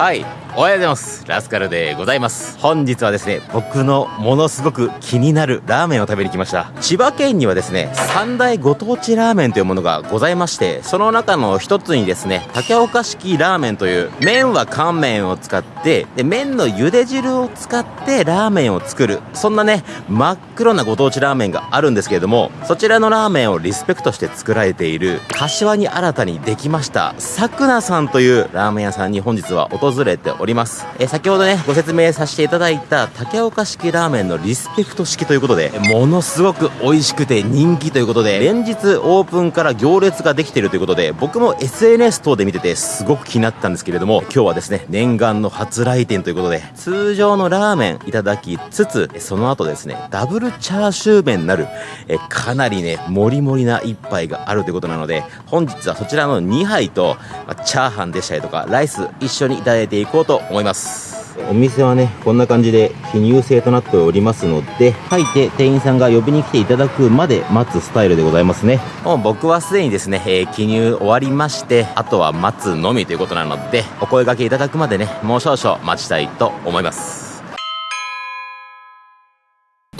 はいおはようございます。ラスカルでございます。本日はですね僕のものすごく気になるラーメンを食べに来ました。千葉県にはですね三大ご当地ラーメンというものがございましてその中の一つにですね竹岡式ラーメンという麺は乾麺を使ってで麺の茹で汁を使ってラーメンを作るそんなね真っ黒なご当地ラーメンがあるんですけれどもそちらのラーメンをリスペクトして作られている柏に新たにできましたさくなさんというラーメン屋さんに本日は訪れております。え先ほどねご説明させていただいた竹岡式ラーメンのリスペクト式ということでものすごく美味しくて人気ということで連日オープンから行列ができているということで僕も SNS 等で見ててすごく気になったんですけれども今日はですね念願の初来店ということで通常のラーメンいただきつつその後ですねダブルチャーシュー麺なるえかなりねもりもりな一杯があるということなので本日はそちらの2杯とまあチャーハンでしたりとかライス一緒にいただいていこうと思います。お店はねこんな感じで記入制となっておりますので入って店員さんが呼びに来ていただくまで待つスタイルでございますね。もう僕はすでにですね、えー記入終わりましてあとは待つのみということなのでお声掛けいただくまでねもう少々待ちたいと思います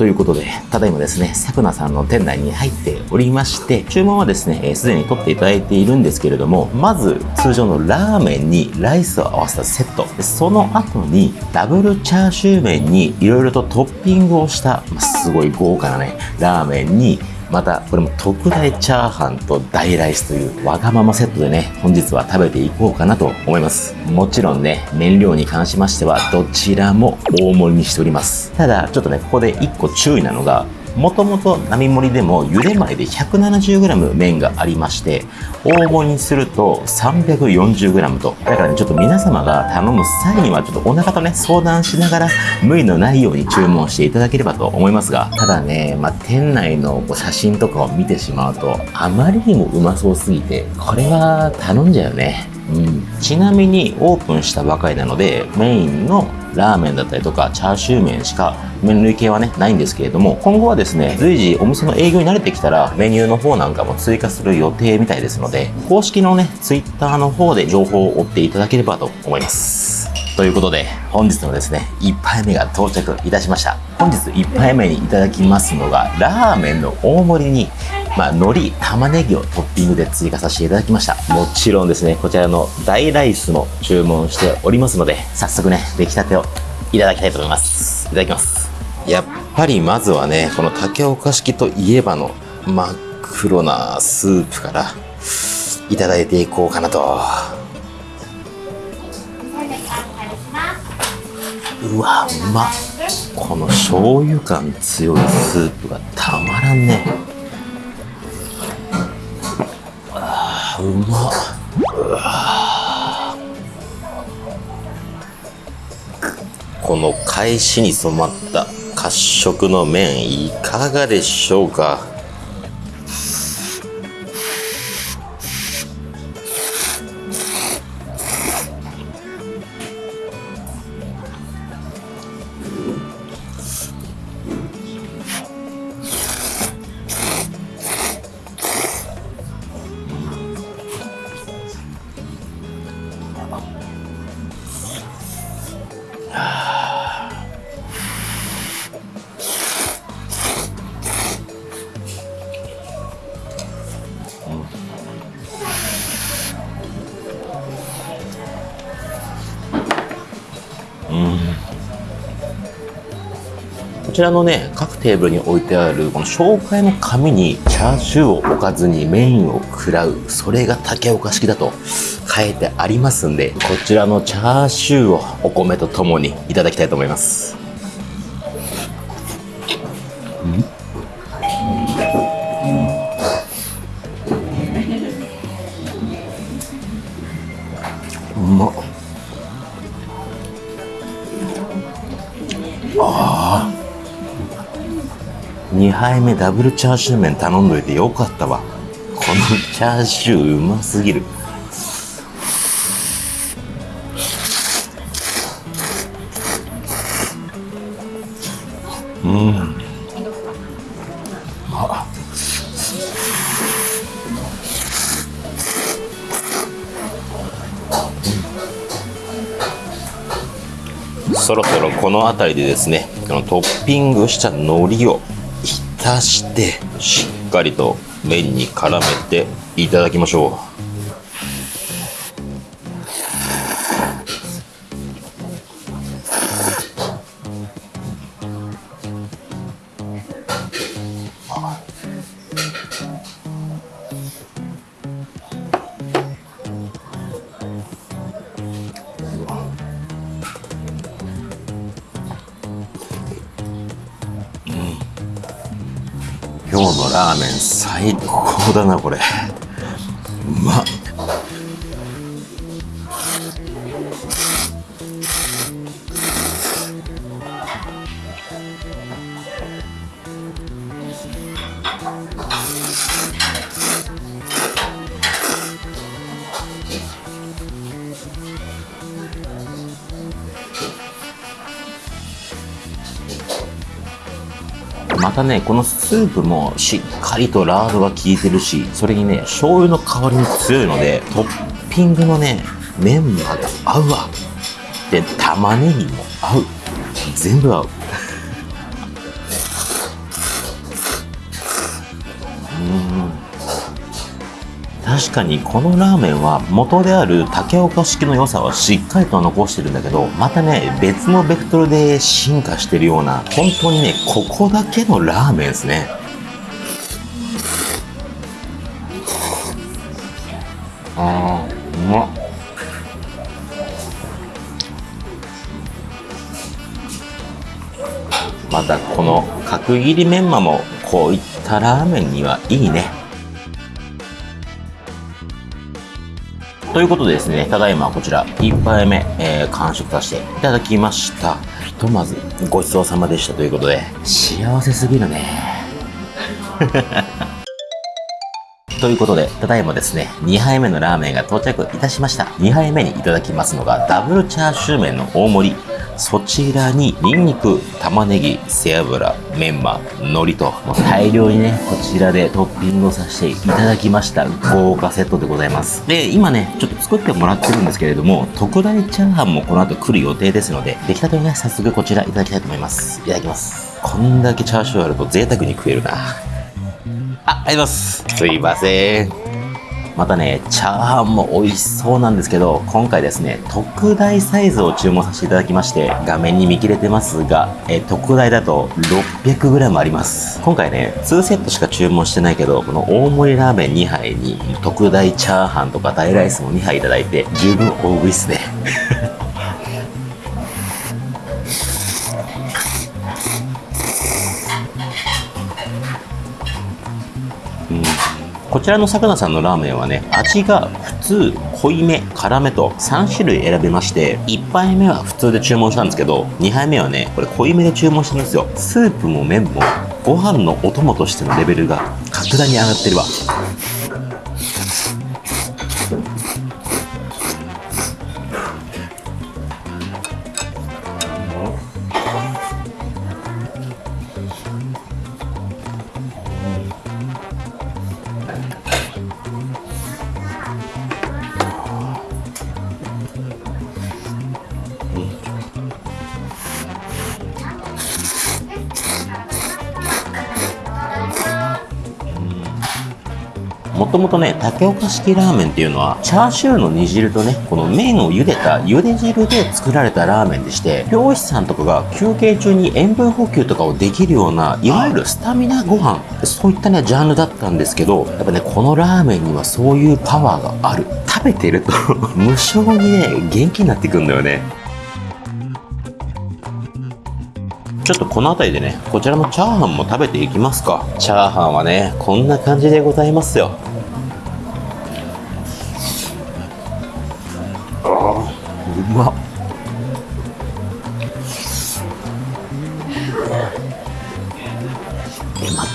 ということで、ただいまですね、さくなさんの店内に入っておりまして、注文はですね、えーでに取っていただいているんですけれども、まず通常のラーメンにライスを合わせたセット、その後にダブルチャーシュー麺にいろいろとトッピングをした、すごい豪華なね、ラーメンに、また、これも特大チャーハンと大ライスというわがままセットでね、本日は食べていこうかなと思います。もちろんね、燃料に関しましては、どちらも大盛りにしております。ただ、ちょっとね、ここで1個注意なのが、もともと並盛りでも茹で前で 170g 麺がありまして、大盛りにすると 340g と。だからね、ちょっと皆様が頼む際には、ちょっとお腹とね、相談しながら、無理のないように注文していただければと思いますが、ただね、まあ、店内のこう写真とかを見てしまうと、あまりにもうまそうすぎて、これは頼んじゃうね。ちなみにオープンしたばかりなのでメインのラーメンだったりとかチャーシュー麺しか麺類系はねないんですけれども今後はですね随時お店の営業に慣れてきたらメニューの方なんかも追加する予定みたいですので公式のねツイッターの方で情報を追っていただければと思います。ということで本日のですね1杯目が到着いたしました。本日1杯目にいただきますのがラーメンの大盛りにまあ、海苔、玉ねぎをトッピングで追加させていただきました。もちろんですね、こちらの大ライスも注文しておりますので、早速ね、出来たてをいただきたいと思います。いただきます。やっぱりまずはね、この竹岡式といえばの真っ黒なスープからいただいていこうかなと。うわ、うまっ。この醤油感強いスープがたまらんね。うまっうわこの返しに染まった褐色の麺いかがでしょうか？こちらのね各テーブルに置いてあるこの紹介の紙にチャーシューを置かずにメインを食らうそれが竹岡式だと。書いてありますんでこちらのチャーシューをお米とともにいただきたいと思います。うまっ2杯目ダブルチャーシュー麺頼んどいてよかったわ。このチャーシューうますぎる。そろそろこの辺りでですねこのトッピングした海苔を浸してしっかりと麺に絡めていただきましょう。だなこれ。うまっ。たね、このスープもしっかりとラードが効いてるし、それにね、醤油の香りも強いので、トッピングのね、メンマが合うわ。で、玉ねぎも合う。全部合う。確かにこのラーメンは元である竹岡式の良さはしっかりと残してるんだけどまたね別のベクトルで進化してるような本当にねここだけのラーメンですね。あーうまっ。またこの角切りメンマもこういったラーメンにはいいね。ということでですね、ただいまこちら、1杯目、えー、完食させていただきました。ひとまず、ごちそうさまでしたということで、幸せすぎるね。ということで、ただいまですね、2杯目のラーメンが到着いたしました。2杯目にいただきますのが、ダブルチャーシュー麺の大盛り。そちらに、ニンニク、玉ねぎ、背脂、メンマ、海苔と、大量にね、こちらでトッピングをさせていただきました。豪華セットでございます。で、今ね、ちょっと作ってもらってるんですけれども、特大チャーハンもこの後来る予定ですので、出来たてをね、早速こちらいただきたいと思います。いただきます。こんだけチャーシューあると贅沢に食えるな。あ、あります。すいません。またね、チャーハンも美味しそうなんですけど、今回ですね、特大サイズを注文させていただきまして、画面に見切れてますが、え特大だと 600g あります。今回ね、2セットしか注文してないけど、この大盛りラーメン2杯に、特大チャーハンとか大ライスも2杯いただいて、十分大食いっすね。こちらのさくなさんのラーメンはね、味が普通、濃いめ、辛めと3種類選べまして、1杯目は普通で注文したんですけど、2杯目はね、これ濃いめで注文したんですよ。スープも麺も、ご飯のお供としてのレベルが格段に上がってるわ。もともとね、竹岡式ラーメンっていうのは、チャーシューの煮汁とね、この麺を茹でた茹で汁で作られたラーメンでして、漁師さんとかが休憩中に塩分補給とかをできるような、いわゆるスタミナご飯、そういったね、ジャンルだったんですけど、やっぱね、このラーメンにはそういうパワーがある。食べてると、無性にね、元気になってくんだよね。ちょっとこの辺りでね、こちらのチャーハンも食べていきますか。チャーハンはね、こんな感じでございますよ。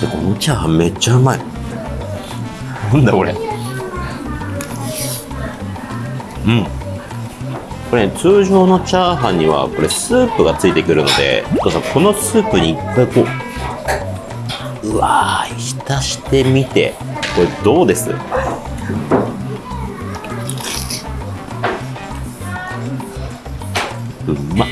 て、このチャーハンめっちゃうまい。なんだこれ。うん。これ、ね、通常のチャーハンにはこれスープがついてくるのでお父さんこのスープに一回こううわー浸してみてこれどうです？うまっ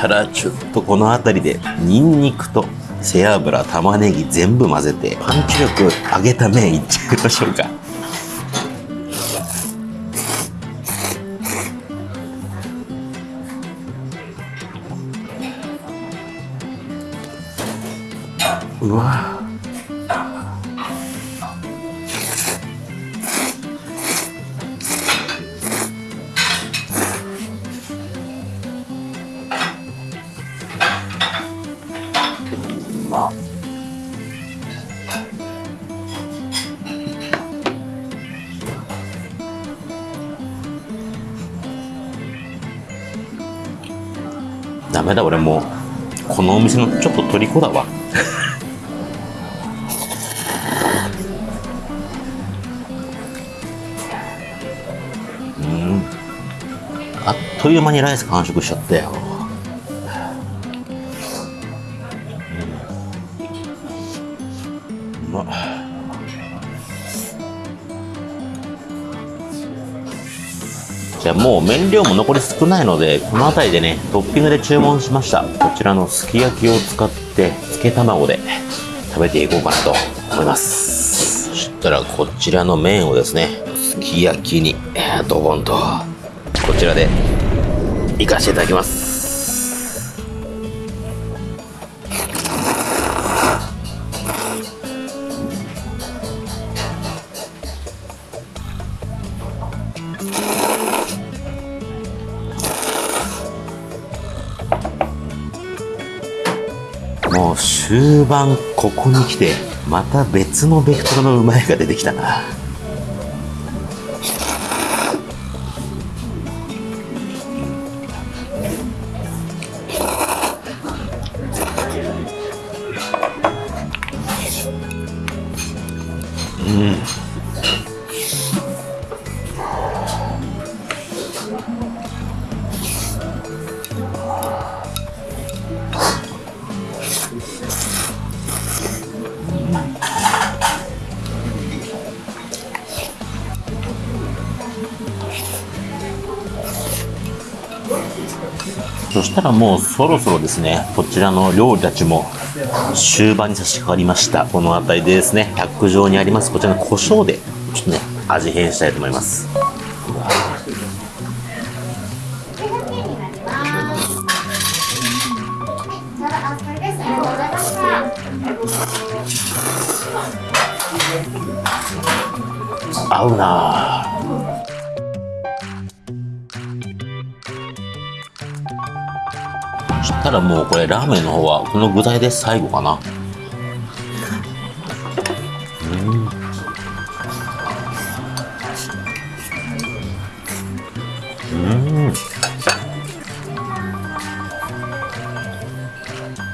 たらちょっとこの辺りでニンニクと背脂玉ねぎ全部混ぜてパンチ力上げた麺いっちゃいましょうか。うわ。ダメだ俺もう。このお店のちょっと虜だわ。うん。あっという間にライス完食しちゃったよ。ゃもう麺量も残り少ないのでこの辺りでねトッピングで注文しました。こちらのすき焼きを使って漬け卵で食べていこうかなと思います。そしたらこちらの麺をですねすき焼きにドボンとこちらでいかせていただきます。晩ここに来てまた別のベクトルのうまいが出てきたな。たらもうそろそろですねこちらの料理たちも終盤に差し掛かりました。この辺りでですね卓上にありますこちらの胡椒でちょっとね味変したいと思います。合うなぁ。たらもうこれラーメンの方はこの具材で最後かな。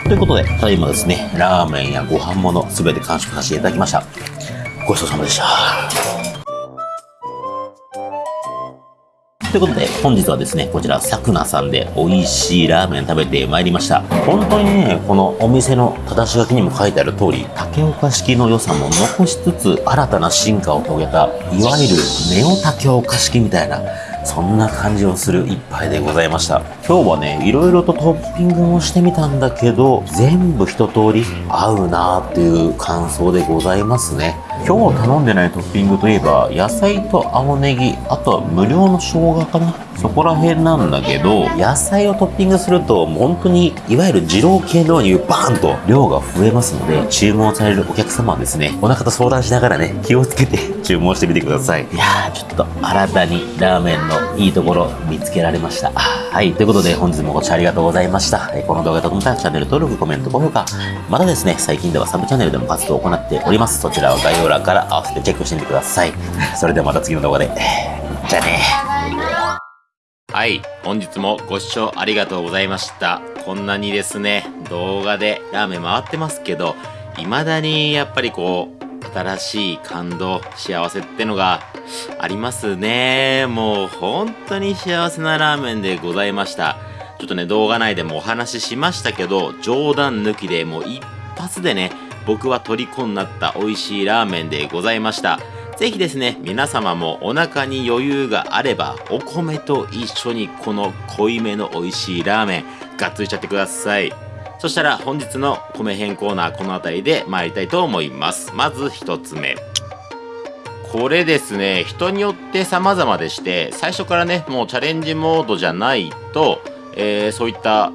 ということでただいまですねラーメンやご飯もの全て完食させていただきました。ごちそうさまでした。ということで、本日はですね、こちら、さくなさんで美味しいラーメン食べてまいりました。本当にね、このお店の正し書きにも書いてある通り、竹岡式の良さも残しつつ、新たな進化を遂げた、いわゆるネオ竹岡式みたいな、そんな感じをする一杯でございました。今日はね、いろいろとトッピングもしてみたんだけど、全部一通り合うなーっていう感想でございますね。今日頼んでないトッピングといえば、野菜と青ネギ、あとは無料の生姜かな。そこら辺なんだけど、野菜をトッピングすると、本当に、いわゆる二郎系のようにバーンと量が増えますので、注文されるお客様はですね、お腹と相談しながらね、気をつけて 注文してみてください。いやー、ちょっと新たにラーメンのいいところ見つけられました。はい、ということことで本日もご視聴ありがとうございました。えこの動画がとてもたチャンネル登録、コメント、高評価、またですね、最近ではサブチャンネルでも活動を行っております。そちらは概要欄から合わせてチェックしてみてください。それではまた次の動画で。じゃあねはい、本日もご視聴ありがとうございました。こんなにですね、動画でラーメン回ってますけど、未だにやっぱりこう、新しい感動、幸せってのがありますね。もう本当に幸せなラーメンでございました。ちょっとね、動画内でもお話ししましたけど、冗談抜きでもう一発でね、僕は虜になった美味しいラーメンでございました。ぜひですね、皆様もお腹に余裕があれば、お米と一緒にこの濃いめの美味しいラーメン、がっつりちゃってください。そしたら本日の米編コーナーこの辺りで参りたいと思います。まず1つ目。これですね、人によって様々でして、最初からね、もうチャレンジモードじゃないと、えー、そういった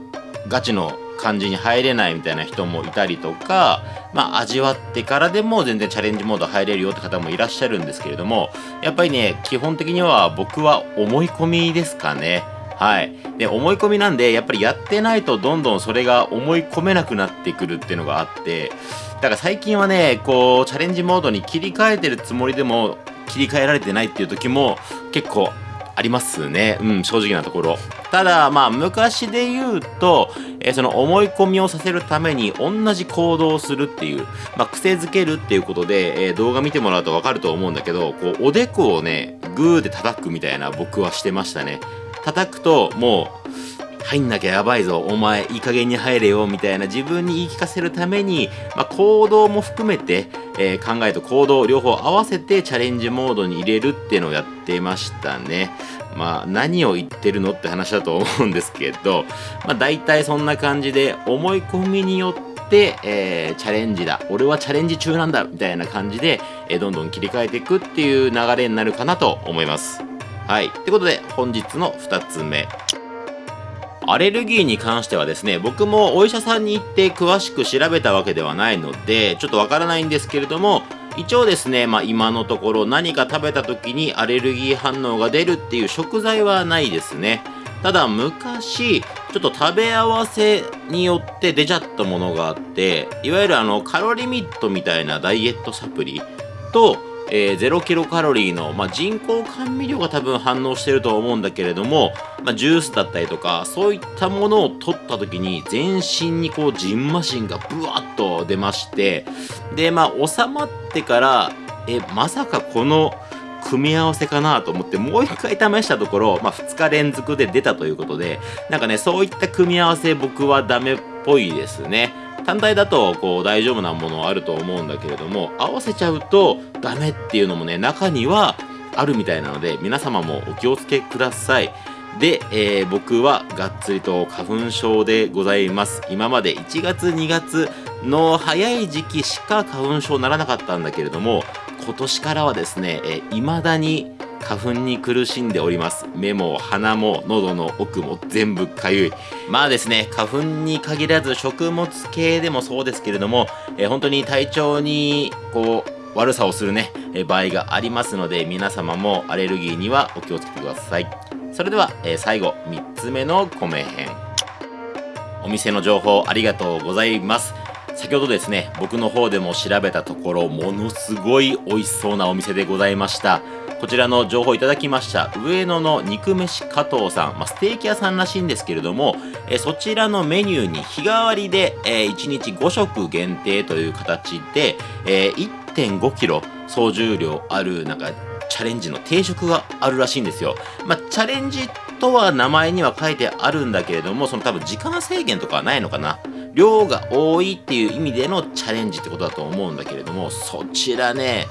ガチの感じに入れないみたいな人もいたりとか、まあ、味わってからでも全然チャレンジモード入れるよって方もいらっしゃるんですけれども、やっぱりね、基本的には僕は思い込みですかね。はい。で、思い込みなんで、やっぱりやってないとどんどんそれが思い込めなくなってくるっていうのがあって、だから最近はね、こう、チャレンジモードに切り替えてるつもりでも、切り替えられてないっていう時も結構ありますね。うん、正直なところ。ただ、まあ、昔で言うと、えー、その思い込みをさせるために同じ行動をするっていう、まあ、癖づけるっていうことで、えー、動画見てもらうとわかると思うんだけど、こう、おでこをね、グーで叩くみたいな僕はしてましたね。叩くと、もう、入んなきゃやばいぞ、お前いい加減に入れよ、みたいな自分に言い聞かせるために、まあ、行動も含めて、えー、考えと行動両方合わせてチャレンジモードに入れるっていうのをやってましたね。まあ何を言ってるのって話だと思うんですけど、まあ大体そんな感じで思い込みによって、えー、チャレンジだ。俺はチャレンジ中なんだみたいな感じで、えー、どんどん切り替えていくっていう流れになるかなと思います。はい。ってことで本日の2つ目。アレルギーに関してはですね、僕もお医者さんに行って詳しく調べたわけではないので、ちょっとわからないんですけれども、一応ですね、まあ今のところ何か食べた時にアレルギー反応が出るっていう食材はないですね。ただ昔、ちょっと食べ合わせによって出ちゃったものがあって、いわゆるあのカロリミットみたいなダイエットサプリと、えー、0キロカロリーの、まあ、人工甘味料が多分反応してるとは思うんだけれども、まあ、ジュースだったりとか、そういったものを取った時に全身にこう、ジンマシンがブワッと出まして、で、まあ、収まってから、え、まさかこの、組み合わせかなと思ってもう一回試したところ、まあ、2日連続で出たということでなんかねそういった組み合わせ僕はダメっぽいですね。単体だとこう大丈夫なものあると思うんだけれども合わせちゃうとダメっていうのもね中にはあるみたいなので皆様もお気をつけください。で、えー、僕はがっつりと花粉症でございます。今まで1月2月の早い時期しか花粉症ならなかったんだけれども今年からはですね、えー、未だに花粉に苦しんでおります。目も鼻も喉の奥も全部かゆい。まあですね花粉に限らず食物系でもそうですけれども、えー、本当に体調にこう悪さをするね、え、場合がありますので皆様もアレルギーにはお気をつけてください。それでは、え、最後3つ目の米編。お店の情報ありがとうございます。先ほどですね僕の方でも調べたところものすごい美味しそうなお店でございました。こちらの情報いただきました上野の肉飯加藤さん、まあ、ステーキ屋さんらしいんですけれども、えそちらのメニューに日替わりで、え1日5食限定という形で、え 1.5kg 総重量あるなんかチャレンジの定食があるらしいんですよ。まあ、チャレンジとは名前には書いてあるんだけれども、その多分時間制限とかはないのかな。量が多いっていう意味でのチャレンジってことだと思うんだけれども、そちらね、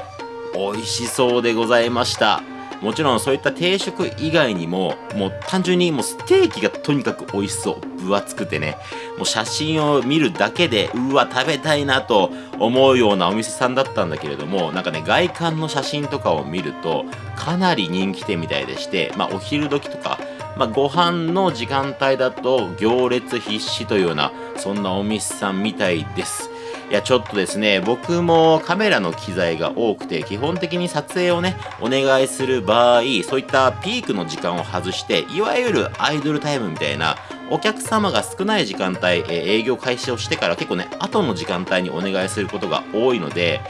美味しそうでございました。もちろんそういった定食以外にももう単純にもうステーキがとにかく美味しそう。分厚くてね。もう写真を見るだけでうわ食べたいなと思うようなお店さんだったんだけれどもなんかね外観の写真とかを見るとかなり人気店みたいでしてまあお昼時とかまあ、ご飯の時間帯だと行列必至というようなそんなお店さんみたいです。いや、ちょっとですね、僕もカメラの機材が多くて、基本的に撮影をね、お願いする場合、そういったピークの時間を外して、いわゆるアイドルタイムみたいな、お客様が少ない時間帯、え営業開始をしてから結構ね、後の時間帯にお願いすることが多いので、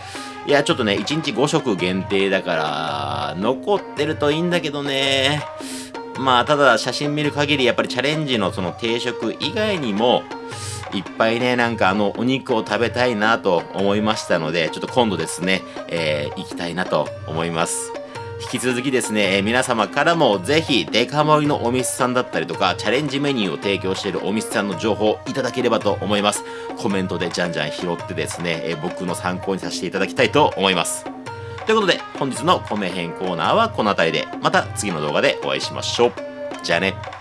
いや、ちょっとね、1日5食限定だから、残ってるといいんだけどね。まあ、ただ写真見る限り、やっぱりチャレンジのその定食以外にも、いっぱいね、なんかあの、お肉を食べたいなと思いましたので、ちょっと今度ですね、えー、行きたいなと思います。引き続きですね、えー、皆様からもぜひデカ盛りのお店さんだったりとか、チャレンジメニューを提供しているお店さんの情報をいただければと思います。コメントでじゃんじゃん拾ってですね、えー、僕の参考にさせていただきたいと思います。ということで、本日の米編コーナーはこの辺りで、また次の動画でお会いしましょう。じゃあね。